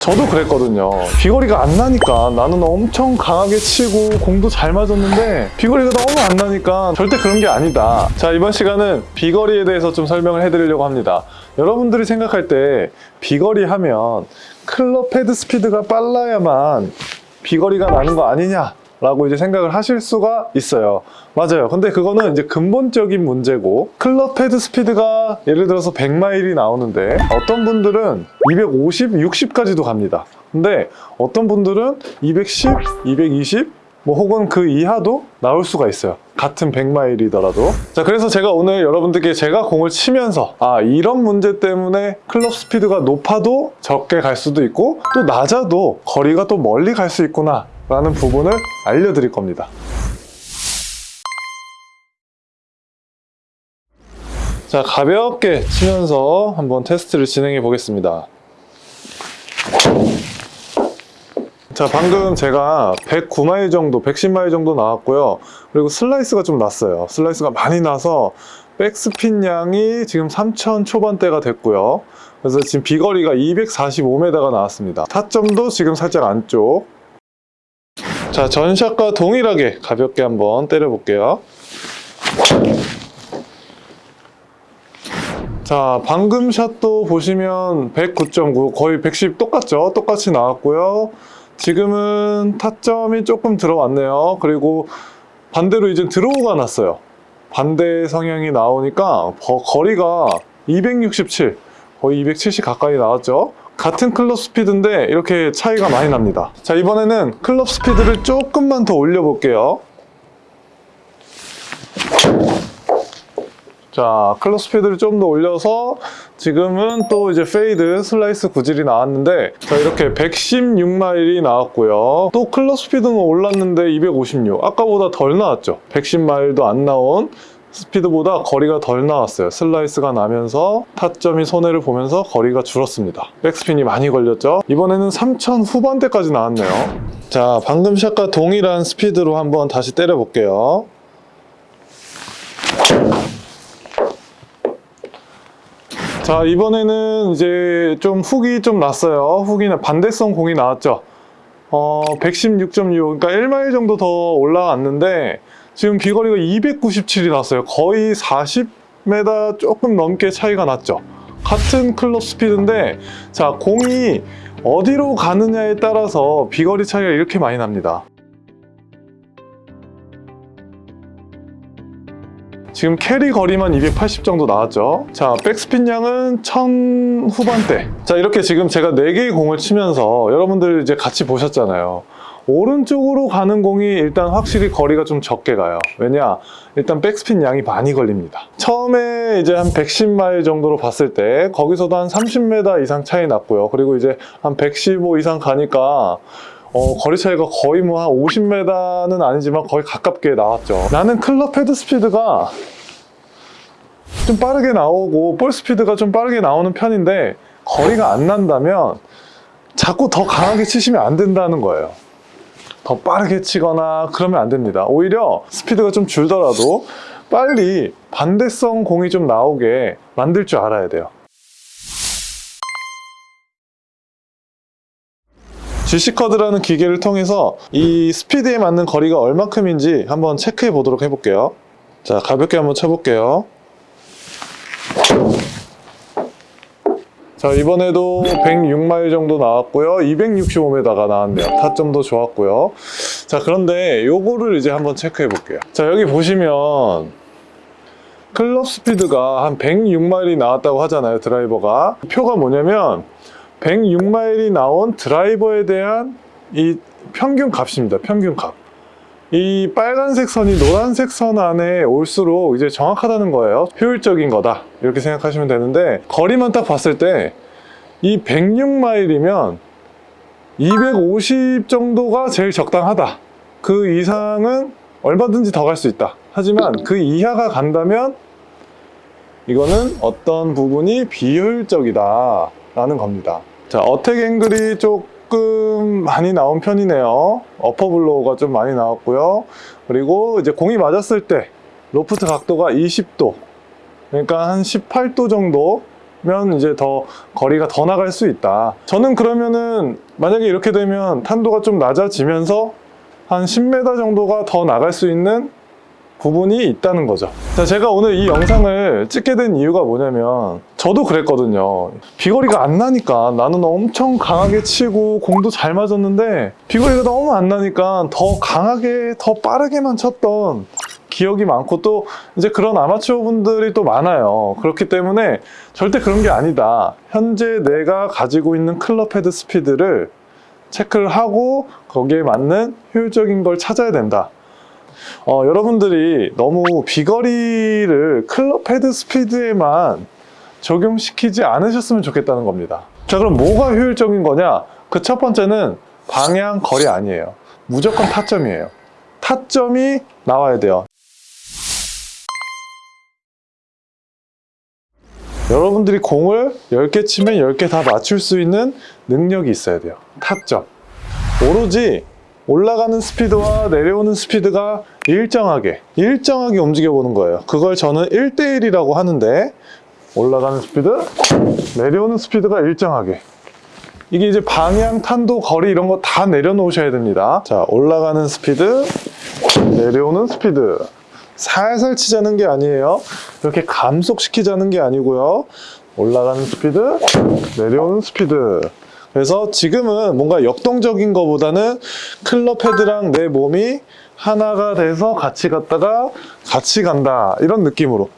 저도 그랬거든요. 비거리가 안 나니까 나는 엄청 강하게 치고 공도 잘 맞았는데 비거리가 너무 안 나니까 절대 그런 게 아니다. 자, 이번 시간은 비거리에 대해서 좀 설명을 해드리려고 합니다. 여러분들이 생각할 때 비거리 하면 클럽 헤드 스피드가 빨라야만 비거리가 나는 거 아니냐? 라고 이제 생각을 하실 수가 있어요. 맞아요. 근데 그거는 이제 근본적인 문제고 클럽 헤드 스피드가 예를 들어서 100마일이 나오는데 어떤 분들은 250, 60까지도 갑니다. 근데 어떤 분들은 210, 220, 뭐 혹은 그 이하도 나올 수가 있어요. 같은 100마일이더라도. 자, 그래서 제가 오늘 여러분들께 제가 공을 치면서 아, 이런 문제 때문에 클럽 스피드가 높아도 적게 갈 수도 있고 또 낮아도 거리가 또 멀리 갈 수 있구나 라는 부분을 알려드릴 겁니다. 자, 가볍게 치면서 한번 테스트를 진행해 보겠습니다. 자, 방금 제가 109마일 정도, 110마일 정도 나왔고요. 그리고 슬라이스가 좀 났어요. 슬라이스가 많이 나서 백스핀 양이 지금 3000 초반대가 됐고요. 그래서 지금 비거리가 245m가 나왔습니다. 타점도 지금 살짝 안쪽. 자, 전샷과 동일하게 가볍게 한번 때려 볼게요. 자, 방금 샷도 보시면 109.9, 거의 110 똑같죠? 똑같이 나왔고요. 지금은 타점이 조금 들어왔네요. 그리고 반대로 이제 드로우가 났어요. 반대 성향이 나오니까 거, 거리가 267, 거의 270 가까이 나왔죠. 같은 클럽 스피드인데 이렇게 차이가 많이 납니다. 자, 이번에는 클럽 스피드를 조금만 더 올려볼게요. 자, 클럽 스피드를 좀 더 올려서 지금은 또 이제 페이드 슬라이스 구질이 나왔는데 자, 이렇게 116마일이 나왔고요. 또 클럽 스피드는 올랐는데 256. 아까보다 덜 나왔죠. 110마일도 안 나온 스피드보다 거리가 덜 나왔어요. 슬라이스가 나면서 타점이 손해를 보면서 거리가 줄었습니다. 백스핀이 많이 걸렸죠. 이번에는 3000 후반대까지 나왔네요. 자, 방금 샷과 동일한 스피드로 한번 다시 때려 볼게요. 자 이번에는 이제 좀 훅이 좀 났어요 훅이나 반대성 공이 나왔죠 어 116.6 그러니까 1마일 정도 더 올라왔는데 지금 비거리가 297이 났어요. 거의 40m 조금 넘게 차이가 났죠. 같은 클럽 스피드인데 자 공이 어디로 가느냐에 따라서 비거리 차이가 이렇게 많이 납니다. 지금 캐리 거리만 280 정도 나왔죠. 자 백스핀 양은 1000 후반대. 자 이렇게 지금 제가 4개의 공을 치면서 여러분들 이제 같이 보셨잖아요 오른쪽으로 가는 공이 일단 확실히 거리가 좀 적게 가요 왜냐 일단 백스핀 양이 많이 걸립니다 처음에 이제 한 110마일 정도로 봤을 때 거기서도 한 30m 이상 차이 났고요 그리고 이제 한 115 이상 가니까 어, 거리 차이가 거의 뭐 한 50m는 아니지만 거의 가깝게 나왔죠. 나는 클럽 헤드 스피드가 좀 빠르게 나오고 볼 스피드가 좀 빠르게 나오는 편인데 거리가 안 난다면 자꾸 더 강하게 치시면 안 된다는 거예요. 더 빠르게 치거나 그러면 안 됩니다. 오히려 스피드가 좀 줄더라도 빨리 반대성 공이 좀 나오게 만들 줄 알아야 돼요. GC커드라는 기계를 통해서 이 스피드에 맞는 거리가 얼마큼인지 한번 체크해 보도록 해볼게요. 자, 가볍게 한번 쳐볼게요. 자, 이번에도 106마일 정도 나왔고요. 265m가 나왔네요. 타점도 좋았고요. 자, 그런데 요거를 이제 한번 체크해 볼게요. 자, 여기 보시면 클럽 스피드가 한 106마일이 나왔다고 하잖아요. 드라이버가. 표가 뭐냐면 106마일이 나온 드라이버에 대한 이 평균 값입니다. 평균 값. 이 빨간색 선이 노란색 선 안에 올수록 이제 정확하다는 거예요. 효율적인 거다. 이렇게 생각하시면 되는데 거리만 딱 봤을 때 이 106마일이면 250 정도가 제일 적당하다. 그 이상은 얼마든지 더 갈 수 있다. 하지만 그 이하가 간다면 이거는 어떤 부분이 비효율적이다 라는 겁니다. 자, 어택 앵글이 조금 많이 나온 편이네요. 어퍼블로우가 좀 많이 나왔고요. 그리고 이제 공이 맞았을 때 로프트 각도가 20도 그러니까 한 18도 정도 면 이제 더 거리가 더 나갈 수 있다. 저는 그러면은 만약에 이렇게 되면 탄도가 좀 낮아지면서 한 10m 정도가 더 나갈 수 있는 부분이 있다는 거죠. 자, 제가 오늘 이 영상을 찍게 된 이유가 뭐냐면 저도 그랬거든요. 비거리가 안 나니까 나는 엄청 강하게 치고 공도 잘 맞았는데 비거리가 너무 안 나니까 더 강하게 더 빠르게만 쳤던 기억이 많고 또 이제 그런 아마추어 분들이 또 많아요. 그렇기 때문에 절대 그런 게 아니다. 현재 내가 가지고 있는 클럽 헤드 스피드를 체크를 하고 거기에 맞는 효율적인 걸 찾아야 된다. 어, 여러분들이 너무 비거리를 클럽 헤드 스피드에만 적용시키지 않으셨으면 좋겠다는 겁니다. 자, 그럼 뭐가 효율적인 거냐? 그 첫 번째는 방향 거리 아니에요. 무조건 타점이에요. 타점이 나와야 돼요. 여러분들이 공을 10개 치면 10개 다 맞출 수 있는 능력이 있어야 돼요. 타점. 오로지 올라가는 스피드와 내려오는 스피드가 일정하게, 일정하게 움직여 보는 거예요. 그걸 저는 1대1이라고 하는데, 올라가는 스피드, 내려오는 스피드가 일정하게. 이게 이제 방향, 탄도, 거리 이런 거 다 내려놓으셔야 됩니다. 자, 올라가는 스피드, 내려오는 스피드. 살살 치자는 게 아니에요. 이렇게 감속시키자는 게 아니고요. 올라가는 스피드, 내려오는 스피드. 그래서 지금은 뭔가 역동적인 것보다는 클럽 헤드랑 내 몸이 하나가 돼서 같이 갔다가 같이 간다. 이런 느낌으로.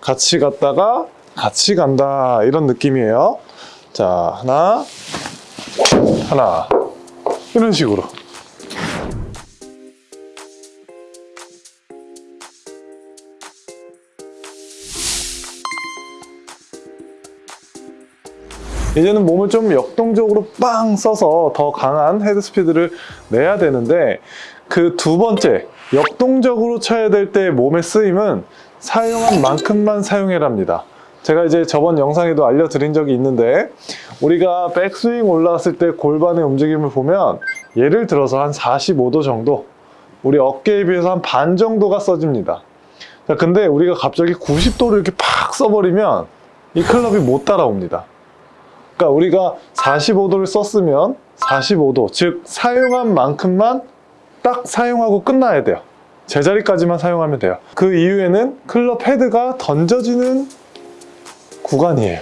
같이 갔다가 같이 간다. 이런 느낌이에요. 자, 하나, 하나. 이런 식으로. 이제는 몸을 좀 역동적으로 빵 써서 더 강한 헤드 스피드를 내야 되는데 그 두 번째 역동적으로 쳐야 될 때 몸의 쓰임은 사용한 만큼만 사용해랍니다. 제가 이제 저번 영상에도 알려드린 적이 있는데 우리가 백스윙 올라왔을 때 골반의 움직임을 보면 예를 들어서 한 45도 정도 우리 어깨에 비해서 한 반 정도가 써집니다. 자, 근데 우리가 갑자기 90도를 이렇게 팍 써버리면 이 클럽이 못 따라옵니다. 그러니까 우리가 45도를 썼으면 45도, 즉 사용한 만큼만 딱 사용하고 끝나야 돼요. 제자리까지만 사용하면 돼요. 그 이후에는 클럽 헤드가 던져지는 구간이에요.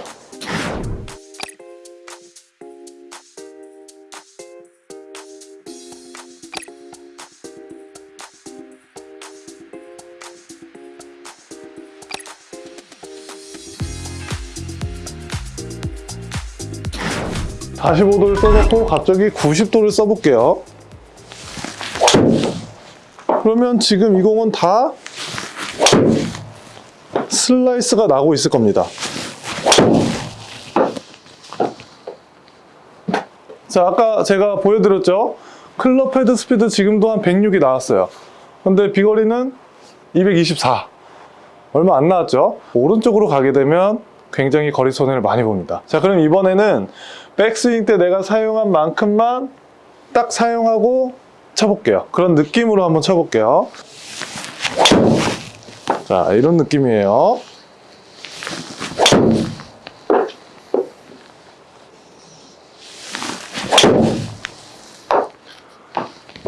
(45도를) 써놓고 갑자기 (90도를) 써볼게요. 그러면 지금 이 공은 다 슬라이스가 나고 있을 겁니다. 자 아까 제가 보여드렸죠? 클럽 헤드 스피드 지금도 한 106이 나왔어요. 근데 비거리는 224 얼마 안 나왔죠? 오른쪽으로 가게 되면 굉장히 거리 손해를 많이 봅니다. 자 그럼 이번에는 백스윙 때 내가 사용한 만큼만 딱 사용하고 쳐볼게요. 그런 느낌으로 한번 쳐볼게요. 자 이런 느낌이에요.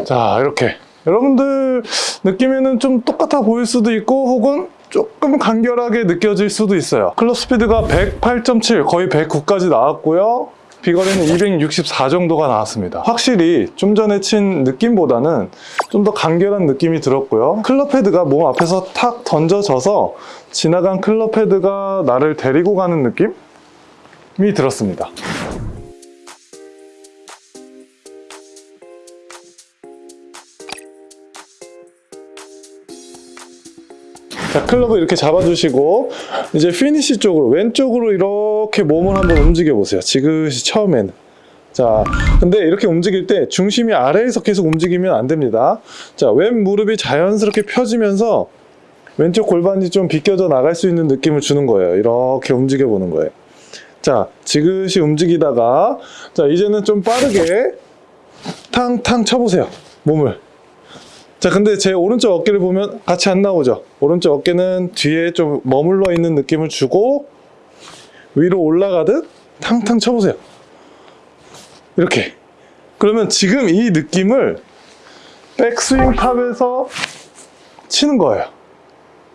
자 이렇게. 여러분들 느낌에는 좀 똑같아 보일 수도 있고 혹은 조금 간결하게 느껴질 수도 있어요. 클럽 스피드가 108.7 거의 109까지 나왔고요. 비거리는 264 정도가 나왔습니다. 확실히 좀 전에 친 느낌보다는 좀 더 간결한 느낌이 들었고요. 클럽 헤드가 몸 앞에서 탁 던져져서 지나간 클럽 헤드가 나를 데리고 가는 느낌이 들었습니다 자, 클럽을 이렇게 잡아주시고 이제 피니시 쪽으로 왼쪽으로 이렇게 몸을 한번 움직여 보세요. 지그시 처음에는. 자, 근데 이렇게 움직일 때 중심이 아래에서 계속 움직이면 안 됩니다. 자, 왼 무릎이 자연스럽게 펴지면서 왼쪽 골반이 좀 비껴져 나갈 수 있는 느낌을 주는 거예요. 이렇게 움직여 보는 거예요. 자, 지그시 움직이다가 자, 이제는 좀 빠르게 탕탕 쳐보세요. 몸을. 자 근데 제 오른쪽 어깨를 보면 같이 안 나오죠 오른쪽 어깨는 뒤에 좀 머물러 있는 느낌을 주고 위로 올라가듯 탕탕 쳐보세요. 이렇게. 그러면 지금 이 느낌을 백스윙 탑에서 치는 거예요.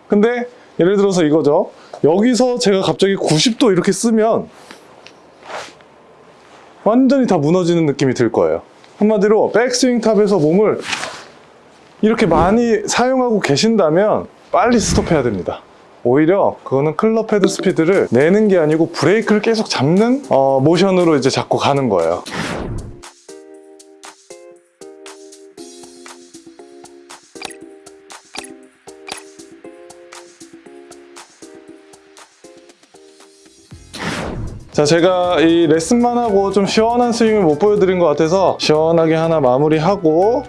근데 예를 들어서 이거죠. 여기서 제가 갑자기 90도 이렇게 쓰면 완전히 다 무너지는 느낌이 들 거예요. 한마디로 백스윙 탑에서 몸을 이렇게 많이 사용하고 계신다면 빨리 스톱해야 됩니다. 오히려 그거는 클럽 헤드 스피드를 내는 게 아니고 브레이크를 계속 잡는 어, 모션으로 이제 잡고 가는 거예요. 자, 제가 이 레슨만 하고 좀 시원한 스윙을 못 보여드린 것 같아서 시원하게 하나 마무리하고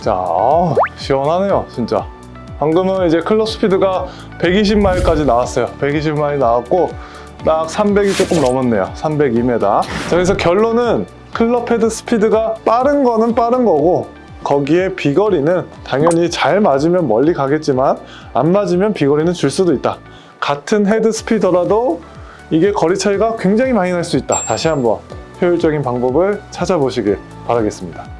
자, 아, 시원하네요, 진짜. 방금은 이제 클럽 스피드가 120마일까지 나왔어요. 120마일 나왔고 딱 300이 조금 넘었네요. 302m. 자, 그래서 결론은 클럽 헤드 스피드가 빠른 거는 빠른 거고 거기에 비거리는 당연히 잘 맞으면 멀리 가겠지만 안 맞으면 비거리는 줄 수도 있다. 같은 헤드 스피더라도 이게 거리 차이가 굉장히 많이 날 수 있다. 다시 한번 효율적인 방법을 찾아보시길 바라겠습니다.